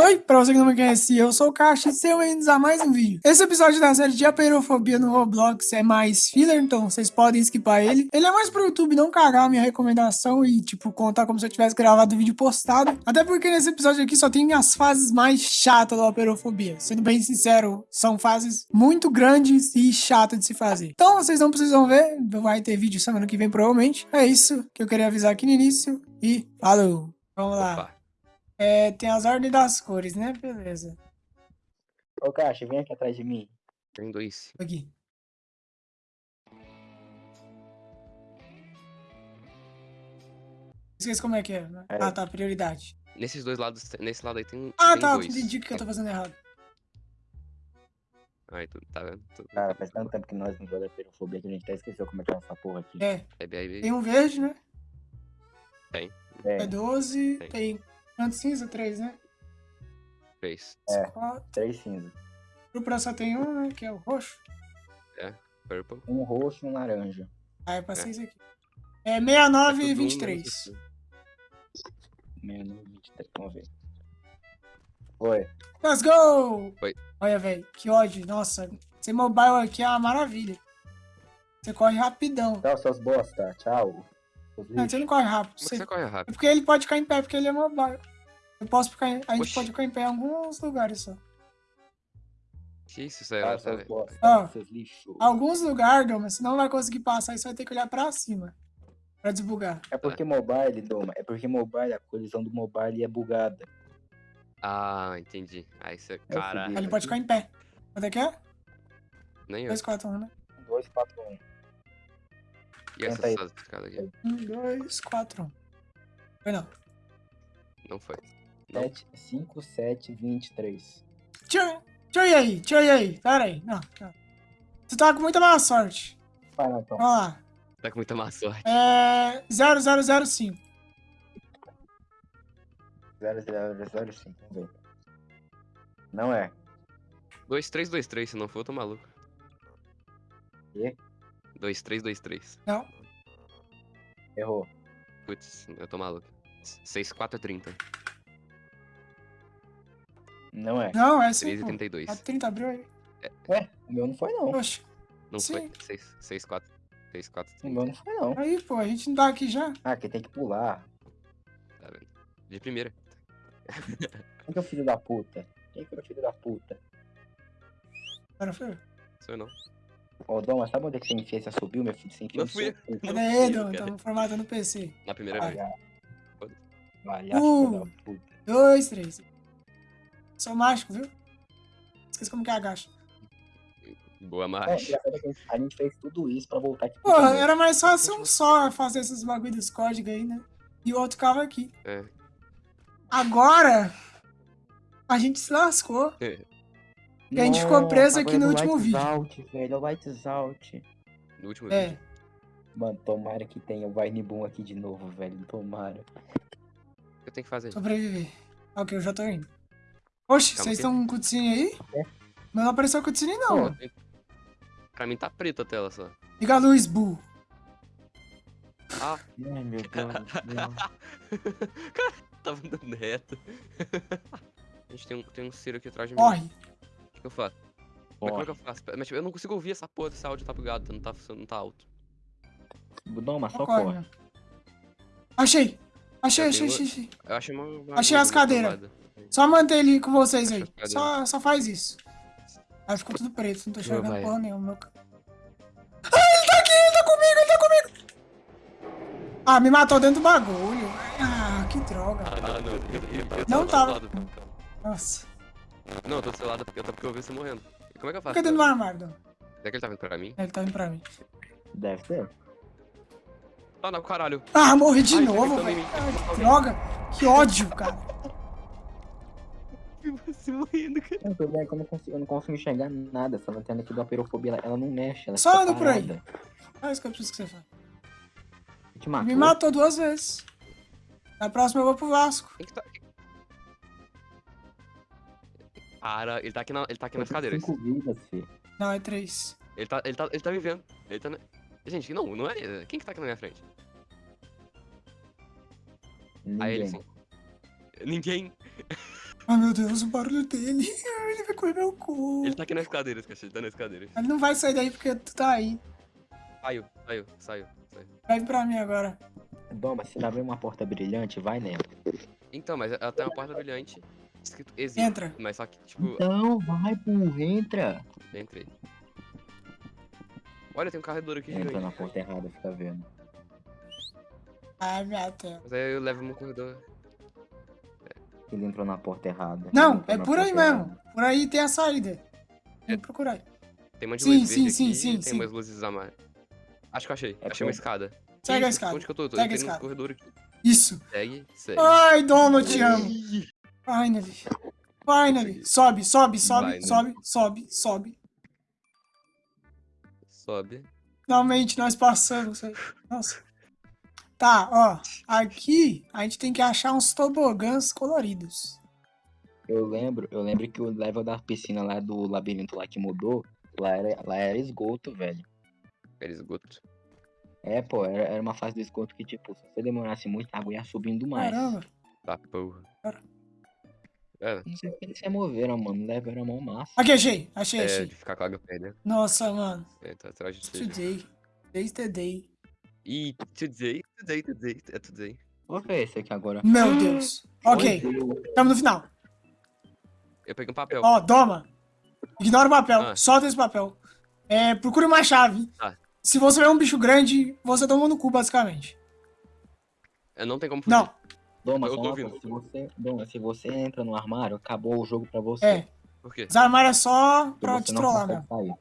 Oi, pra você que não me conhece, eu sou o Caixa e sejam bem-vindos a mais um vídeo. Esse episódio da série de aperofobia no Roblox é mais filler, então vocês podem skipar ele. Ele é mais pro YouTube não cagar a minha recomendação e, tipo, contar como se eu tivesse gravado o vídeo postado. Até porque nesse episódio aqui só tem as fases mais chatas da aperofobia. Sendo bem sincero, são fases muito grandes e chatas de se fazer. Então vocês não precisam ver, vai ter vídeo semana que vem provavelmente. É isso que eu queria avisar aqui no início e falou! Vamos lá. Opa. É, tem as ordens das cores, né? Beleza. Ô, Caixa, vem aqui atrás de mim. Tem dois. Aqui. Esqueci como é que é. né? É. Ah, tá, prioridade. Nesses dois lados, nesse lado aí tem, Ah, tem tá, dois. entendi o que eu tô fazendo errado. Aí, tu, tá vendo? Tu, Cara, faz tanto tempo que nós não jogamos perofobia que a gente até esqueceu como é que é essa porra aqui. É, é bem, tem um verde, né? Tem. É É, 12, Tem. tem quantos cinza? Três, né? três. É. Quatro. três cinzas. O próximo só tem um, né? Que é o roxo. Purple. Um roxo e um laranja. Ah, é pra seis aqui. É 69 É e tudo um 23. menos assim. Menos 23, vamos ver. Foi. Let's go! Oi. Olha, velho, que ódio. Nossa, ser mobile aqui é uma maravilha. Você corre rapidão. Tchau, seus bosta. Tchau. Não, você não corre rápido. É Você... você corre É rápido? porque ele pode ficar em pé, porque ele é mobile. Eu posso ficar em... A gente Oxi. pode ficar em pé em alguns lugares só. Que isso, é essa, bosta. Ó. Seus lixos. Alguns lugares, Doma, você não vai conseguir passar e você vai ter que olhar pra cima. Pra desbugar. É porque mobile, Doma, é porque mobile, a colisão do mobile é bugada. Ah, entendi. Aí você. É Aí Caralho. ele pode ficar em pé. Quanto é que é? Nem eu. 2, 4, 1, né? 2, 4, 1. E aí. escadas aqui? 1, 2, 4, 1. Foi não. Não foi. Não. 7, 5, 7, 23. Deixa, deixa eu ir aí, ir aí. Pera aí. Não, não. Você tá com muita má sorte. Vai lá, então. Vamos lá. Tá com muita má sorte. É. 0005. 0, 0, 0, 5, vamos ver. Não é. 2323, se não for, eu tô maluco. Quê? 2323. Não. Errou. Putz, eu tô maluco. 6430. Não é. Não, é 5. 1332. A 30 abriu aí. Ué, o meu não foi não. Oxe. Não Sim. foi. 6, 64. 64. O meu não foi não. Aí, pô, a gente não tá aqui já. Ah, que tem que pular. Tá vendo? De primeira. Quem que é o filho da puta? Quem que é o filho da puta? Agora foi. Sou eu não. Ô, Doma, sabe onde é que você enfia essa subiu, meu filho? Você enfia Não no fui. Cadê eu, Dom? cara. Tamo formatando o PC. Na primeira vez. Palhaço, Uh. filho da puta. Dois, três. Sou mágico, viu? Esqueci como que agacha. Boa É, marcha. é que a gente- a gente fez tudo isso pra voltar aqui. Porra, era mais fácil um só fazer esses bagulho dos códigos aí, né? E o outro ficava aqui. É. Agora, a gente se lascou. E a gente ficou preso aqui no é último Lights vídeo. Out, velho, é o Lights Out. No último É. vídeo. Mano, tomara que tenha o Vine Boom aqui de novo, velho. Tomara. O que eu tenho que fazer? Sobreviver. Ok, eu já tô indo. Oxe, Calma vocês estão com cutscene aí? É. Mas não apareceu cutscene Pô, não. eu tenho- Pra mim tá preta a tela só. Liga a luz, burro. Ah, Ai, meu Deus do céu. tava andando reto. A gente tem um, tem um Ciro aqui atrás de mim. Corre. O que, que eu faço? Mas como é que eu faço? Mas, tipo, eu não consigo ouvir essa porra desse áudio tá bugado, não tá, não tá alto. Doma, só Só corre, corre. meu. Achei. Achei, achei, achei, achei. Eu achei uma. uma Achei as cadeiras. Só manter ele com vocês aí. Só, só faz isso. Aí ficou tudo preto, não tô enxergando vai. porra nenhuma. Meu... Ah, ele tá aqui, ele tá comigo, ele tá comigo! Ah, me matou dentro do bagulho. Ah, que droga. Ah, não, não. Eu, eu, eu, Não tava. lado, calma. Nossa. Não, eu tô do seu lado porque eu, tô- porque eu vi você morrendo. Como é que eu faço? Fica dentro do armário, Dom. Será que ele tá vindo pra mim? Ele tá vindo pra mim. Deve ser. Ah, não, caralho. Ah, morri de Ai, tá novo, velho. Ah, que droga. Que ódio, cara. Você morrendo, cara. Eu, tô vendo que eu, não consigo, eu não consigo enxergar nada. Essa lanterna aqui do aperofobia, ela, ela não mexe. Ela Só anda por aí. É isso que eu preciso que você faça. Te matou. Me matou duas vezes. Na próxima eu vou pro Vasco. Tá. Cara, ele tá aqui, na, ele tá aqui nas cadeiras. cinco vidas, filho. Não, é três. Ele tá, ele tá, ele tá me vendo. Ele tá. Gente, não, não é. Quem que tá aqui na minha frente? Aí ele Ninguém. sim. Ninguém. Ai, meu meu Deus, o barulho dele. Ele vai comer meu cu. Ele tá aqui nas cadeiras, cachorro. Ele tá nas cadeiras. Ele não vai sair daí porque tu tá aí. Saiu, saiu, saiu. saiu. Vai pra mim agora. Doma, se ela vê uma porta brilhante, vai nela. Então, mas ela tem uma porta brilhante escrito exit. Entra. Mas só que, tipo, Então, vai, burro, entra. entrei. Olha, tem um corredor aqui Entra na gigante. porta errada, fica vendo. Ai, minha tela. Mas aí eu levo no corredor. Ele entrou na porta errada. Não, é na por aí porta errada. mesmo. Por aí tem a saída. Tem que procurar aí. Tem um monte de Sim, luz sim, verde sim, aqui, sim, tem sim. umas luzes amarelas. Acho que eu achei. É achei uma escada. Segue a escada. Onde que eu tô? Eu tô Segue a no escada. corredor aqui. Isso. Segue, segue. Ai, Dona, eu te amo. Finally. Finally. Sobe, sobe, sobe, Vai, né? sobe, sobe, sobe. Sobe. Finalmente nós passamos. Nossa. Tá, ó. Aqui a gente tem que achar uns tobogãs coloridos. Eu lembro, eu lembro que o level da piscina lá do labirinto lá que mudou, lá era, lá era esgoto, velho. Era esgoto. É, pô, era, era uma fase do esgoto que, tipo, se você demorasse muito, a água ia subindo mais. Caramba. Tá, porra. Cara. É, Não sei porque eles se moveram, mano. Level era mão massa. Aqui, achei. Achei, é, achei. de ficar com a perdendo. Nossa, mano. É, tá atrás de. Today. Today's the day. E today, today, today, é today. Vou ver esse aqui agora. Meu Deus. Ok. Estamos no final. Eu peguei um papel. Ó, toma. Ignora o papel. Ah. Solta esse papel. É, procure uma chave. Tá. Se você vê um bicho grande, você toma no cu, basicamente. É, não tem como fugir. Não. Doma, Eu tô ouvindo. se você, Doma, se você entra no armário, acabou o jogo pra você. É. Por quê? Os armários é só pra te trollar sair.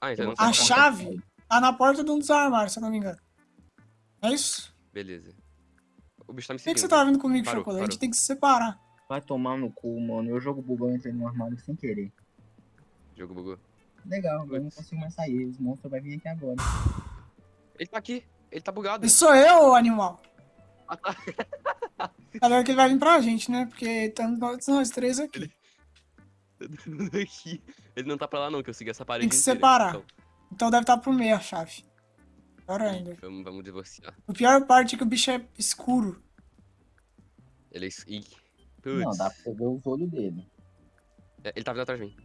Ah, então A chave? sair. Tá na porta de um dos armários, se eu não me engano. É isso? Beleza. O bicho tá me Por que, seguindo. que você tá vindo comigo, Parou, Chocolate? A gente parou. tem que se separar. Vai tomar no cu, mano. Eu jogo bugou, eu entrei no armário sem querer. Jogo bugou. Legal, eu não consigo mais sair. Os monstros vão vir aqui agora. Ele tá aqui. Ele tá bugado. Esse sou eu, animal. Tá. Agora que ele vai vir pra gente, né? Porque estamos nós, nós três aqui. Aqui. Ele não tá pra lá não, que eu segui essa parede Tem que inteira. separar. Então, Então deve estar pro meio a chave. Pior ainda. vamos, vamos divorciar. O pior parte é que o bicho é escuro. Ele é... Ih. Não, Putz. dá pra você ver os olhos dele. É, Ele tá vindo atrás de mim.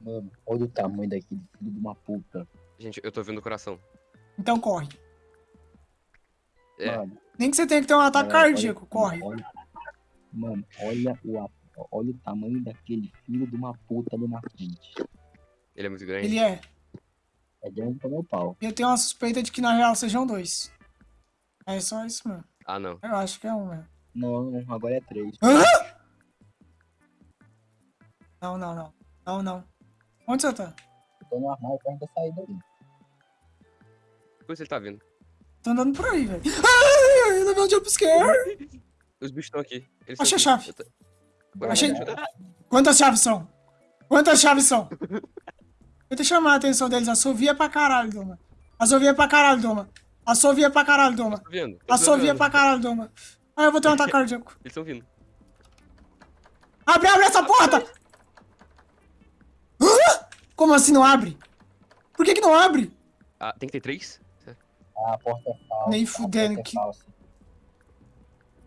Mano, olha o tamanho daquele filho de uma puta. Gente, eu tô vendo o coração. Então corre. É. Mano, Nem que você tenha que ter um ataque olha- cardíaco, corre. olha- mano, olha o, olha o tamanho daquele filho de uma puta ali na frente. Ele é muito grande. Ele é. É grande pra meu pau. E eu tenho uma suspeita de que na real sejam dois. É só isso mesmo. Ah, não. Eu acho que é um mesmo. Não, agora é três. Hã? Não, não, não. Não, não. Onde você tá? Tô no armário perto da saída ali. Por isso ele tá vindo. Tô andando por aí, velho. Ai, eu levei um jumpscare. Os bichos estão aqui. Eles Achei a chave. Bora, Achei-. Quantas chaves são? Quantas chaves são? Tenta chamar a atenção deles. Assovia pra caralho, Doma. Assovia pra caralho, Doma. Assovia pra caralho, Doma. Assovia pra caralho, Doma. Ah, eu vou ter um ataque cardíaco. Eles estão vindo. Abre, abre essa porta! Como assim não abre? Por que que não abre? Ah, tem que ter três? Ah, a porta é falsa. Nem a fudendo porta que- É falsa.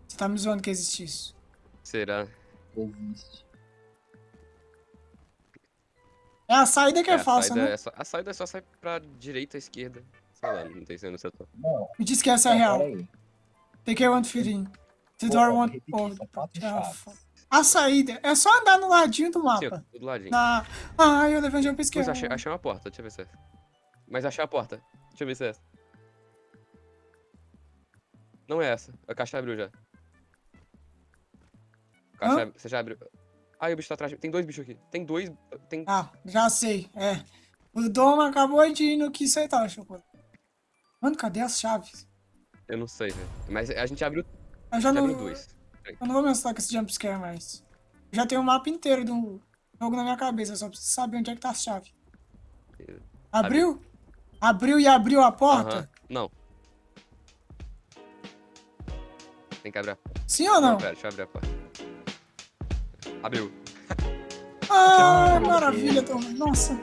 Você tá me zoando que existe isso. Será? Existe. É a saída que é, a falsa, saída né? é só, a saída é só sair pra direita, esquerda. Sei lá, não tem sendo setor. Não, Me diz que essa é real. peraí. Take care one fit in. The door Ah, chaves. f- A saída é só andar no ladinho do Sim, ó, mapa. tudo ladinho. Na... Ai, eu levei um jump scare. achei, achei uma porta, deixa eu ver se é essa. Mas achei a porta. Deixa eu ver se é essa. Não é essa. A caixa abriu já. Caixa ab- Você já abriu. Ai, o bicho tá atrás. Tem dois bichos aqui. Tem dois. Tem. Ah, já sei, é. O Doma acabou de ir no que aceitar o chocolate. Mano, cadê as chaves? Eu não sei, velho. Mas a gente abriu, Eu já não, abriu dois. eu não vou me assustar com esse jumpscare mais. Eu já tenho o mapa inteiro do jogo na minha cabeça, eu só preciso saber onde é que tá a chave. Abriu? Abriu e abriu a porta? Aham. Não. Tem que abrir a porta. Sim ou não? pera, deixa eu abrir a porta. Abriu. Ah, maravilha, Doma. Nossa.